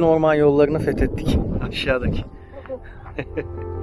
bütün orman yollarını fethettik. Aşağıdaki.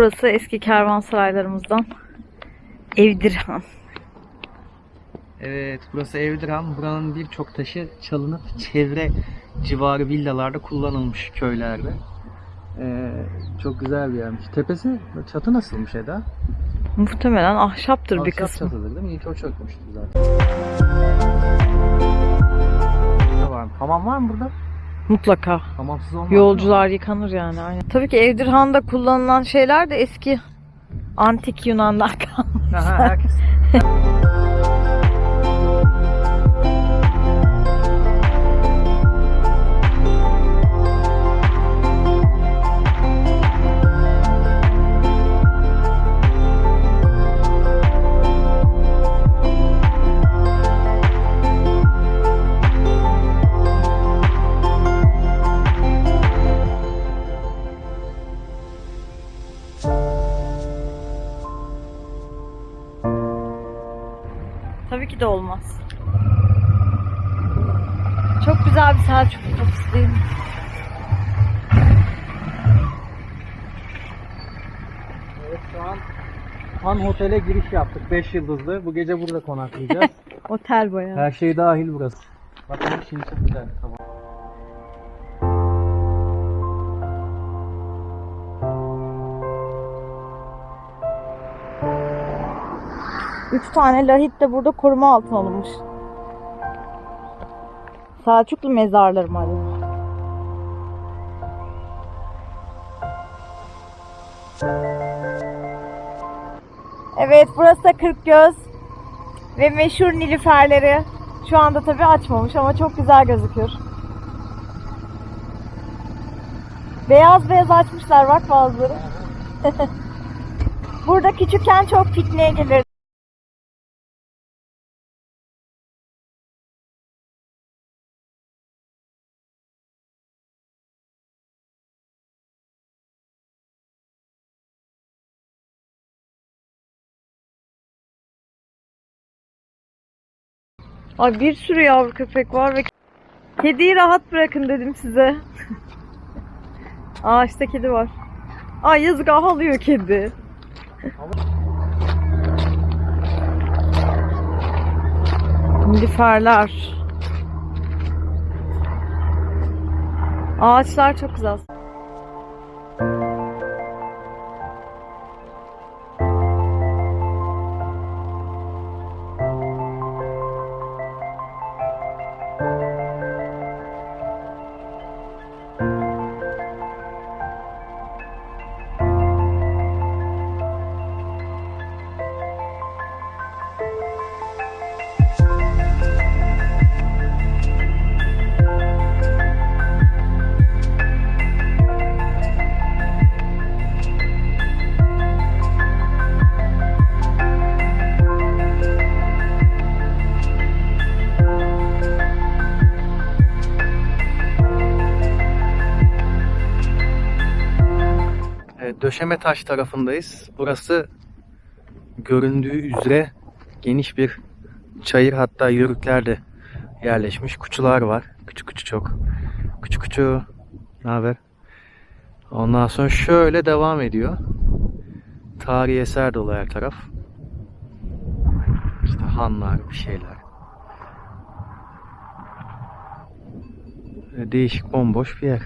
Burası eski kervansaraylarımızdan Evdirhan. Evet burası Evdirhan. Buranın birçok taşı çalınıp çevre civarı villalarda kullanılmış köylerde. Ee, çok güzel bir yermiş. Tepesi çatı nasılmış Eda? Muhtemelen ahşaptır bir Ahşap kısmı. çatıdır değil mi? İlk o çökmüştü zaten. Hamam var mı burada? Mutlaka. Hamamsız olmaz. Yolcular yıkanır yani. Aynen. Tabii ki Evdirhan'da kullanılan şeyler de eski antik Yunan'dan kalma. Aha, herkes. Tabii ki de olmaz. Çok güzel bir Selçuklu kapısı değil mi? Evet şu an Han Otel'e giriş yaptık. 5 yıldızlı. Bu gece burada konaklayacağız. Otel bayağı. Her şey dahil burası. Bakın şimdi çok güzel. Tamam. Üç tane lahit de burada koruma altına alınmış. Selçuklu mezarları mı? Evet burası da Kırkgöz ve meşhur nilüferleri. Şu anda tabii açmamış ama çok güzel gözüküyor. Beyaz beyaz açmışlar bak bazıları. Burada küçükken çok pikniğe gelirdik. Ay bir sürü yavru köpek var ve kediyi rahat bırakın dedim size. Ağaçta kedi var. Ay yazık ağlıyor kedi. Nilüferler. Ağaçlar çok güzel. Döşeme Taş tarafındayız. Burası göründüğü üzere geniş bir çayır hatta yörükler de yerleşmiş. Kuçular var. Küçük küçük çok. Küçük küçük. Ne haber? Ondan sonra şöyle devam ediyor. Tarihi eser dolu her taraf. İşte hanlar bir şeyler. Değişik bomboş bir yer.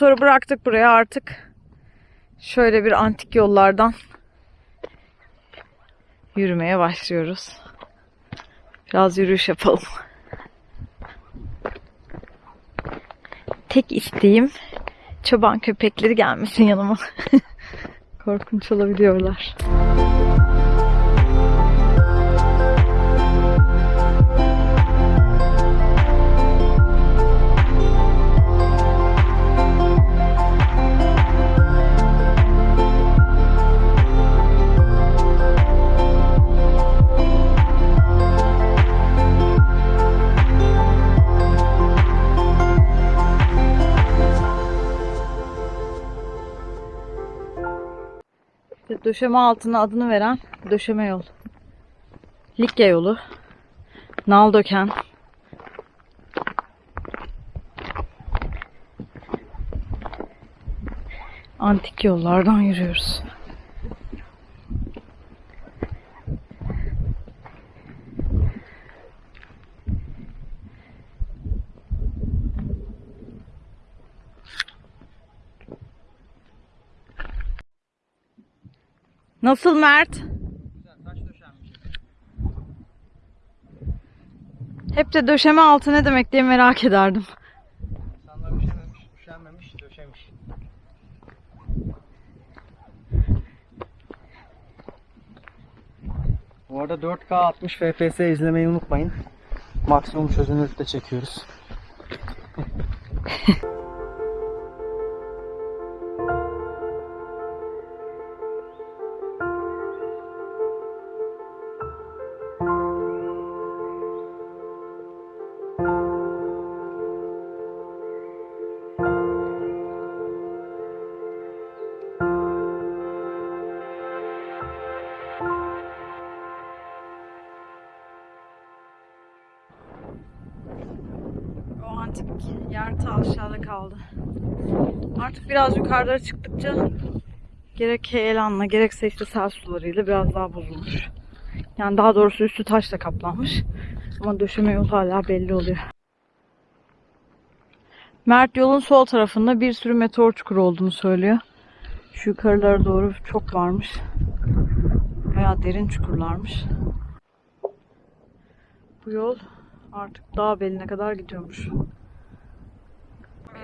Motoru bıraktık buraya artık. Şöyle bir antik yollardan yürümeye başlıyoruz. Biraz yürüyüş yapalım. Tek isteğim çoban köpekleri gelmesin yanıma. Korkunç olabiliyorlar. Döşeme altına adını veren döşeme yol. Likya yolu. Naldöken. Antik yollardan yürüyoruz. Nasıl Mert? Hep de döşeme altı ne demek diye merak ederdim. İnsanlar üşememiş, üşenmemiş, döşemiş. Bu arada 4K 60 FPS izlemeyi unutmayın. Maksimum çözünürlükte çekiyoruz. ta aşağıda kaldı. Artık biraz yukarılara çıktıkça gerek heyelanla gerekse işte sel sularıyla biraz daha bozulmuş. Yani daha doğrusu üstü taşla kaplanmış. Ama döşeme yol hala belli oluyor. Mert yolun sol tarafında bir sürü meteor çukuru olduğunu söylüyor. Şu yukarılara doğru çok varmış. Bayağı derin çukurlarmış. Bu yol artık dağ beline kadar gidiyormuş.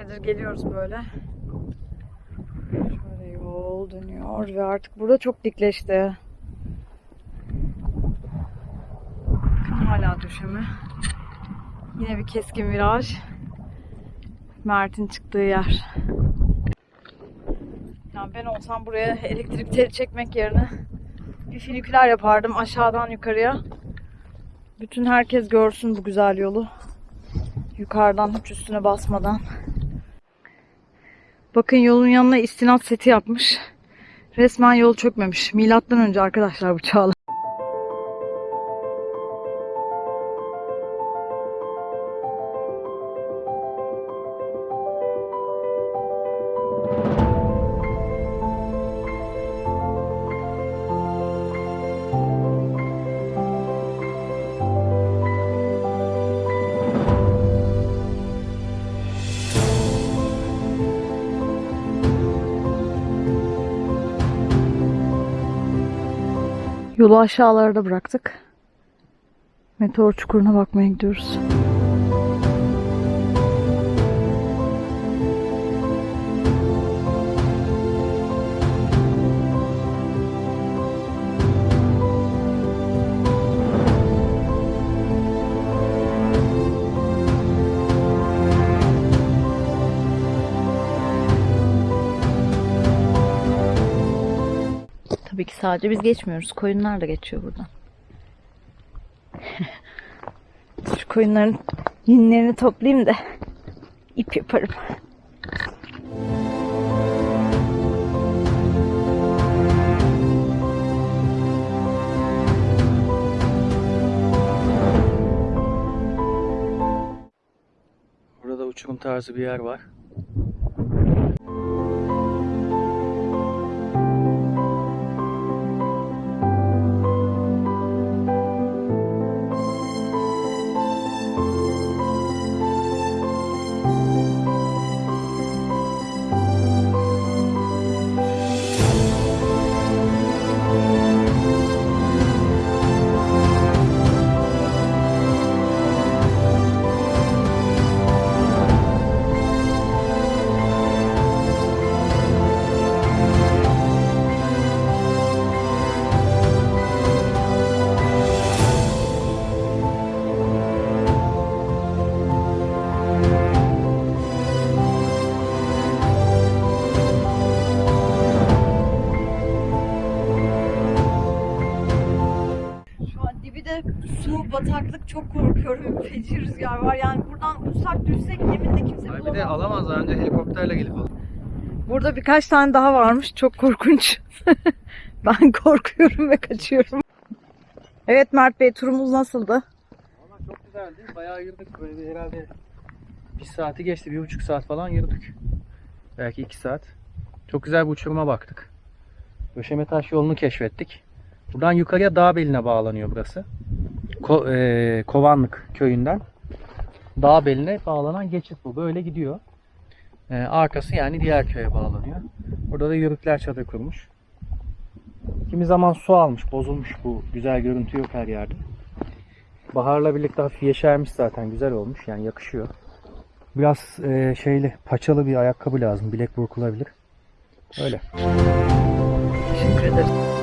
Nedir geliyoruz böyle. Şöyle yol dönüyor ve artık burada çok dikleşti. Hala döşeme. Yine bir keskin viraj. Mert'in çıktığı yer. Yani ben olsam buraya elektrik teli çekmek yerine bir finiküler yapardım aşağıdan yukarıya. Bütün herkes görsün bu güzel yolu. Yukarıdan hiç üstüne basmadan. Bakın yolun yanına istinat seti yapmış. Resmen yol çökmemiş. Milattan önce arkadaşlar bu çağlar. Yolu aşağılarda bıraktık. Meteor çukuruna bakmaya gidiyoruz. Tabii ki sadece biz geçmiyoruz. Koyunlar da geçiyor buradan. Şu koyunların yünlerini toplayayım da ip yaparım. Burada uçurum tarzı bir yer var. Bataklık çok korkuyorum. Feci rüzgar var. Yani buradan uçsak düşsek yeminle kimse Ay bir bulamaz. de alamazlar önce helikopterle gelip alır. Burada birkaç tane daha varmış. Çok korkunç. ben korkuyorum ve kaçıyorum. Evet Mert Bey turumuz nasıldı? Valla çok güzeldi. Bayağı yürüdük. Böyle herhalde bir saati geçti. Bir buçuk saat falan yürüdük. Belki iki saat. Çok güzel bir uçuruma baktık. Döşeme taş yolunu keşfettik. Buradan yukarıya dağ beline bağlanıyor burası. Ko- eee, Kovanlık köyünden. Dağ beline bağlanan geçit bu. Böyle gidiyor. Eee, arkası yani diğer köye bağlanıyor. Burada da yörükler çadır kurmuş. Kimi zaman su almış, bozulmuş bu güzel görüntü yok her yerde. Baharla birlikte hafif yeşermiş zaten güzel olmuş yani yakışıyor. Biraz eee, şeyli paçalı bir ayakkabı lazım bilek burkulabilir. Öyle. Teşekkür ederim.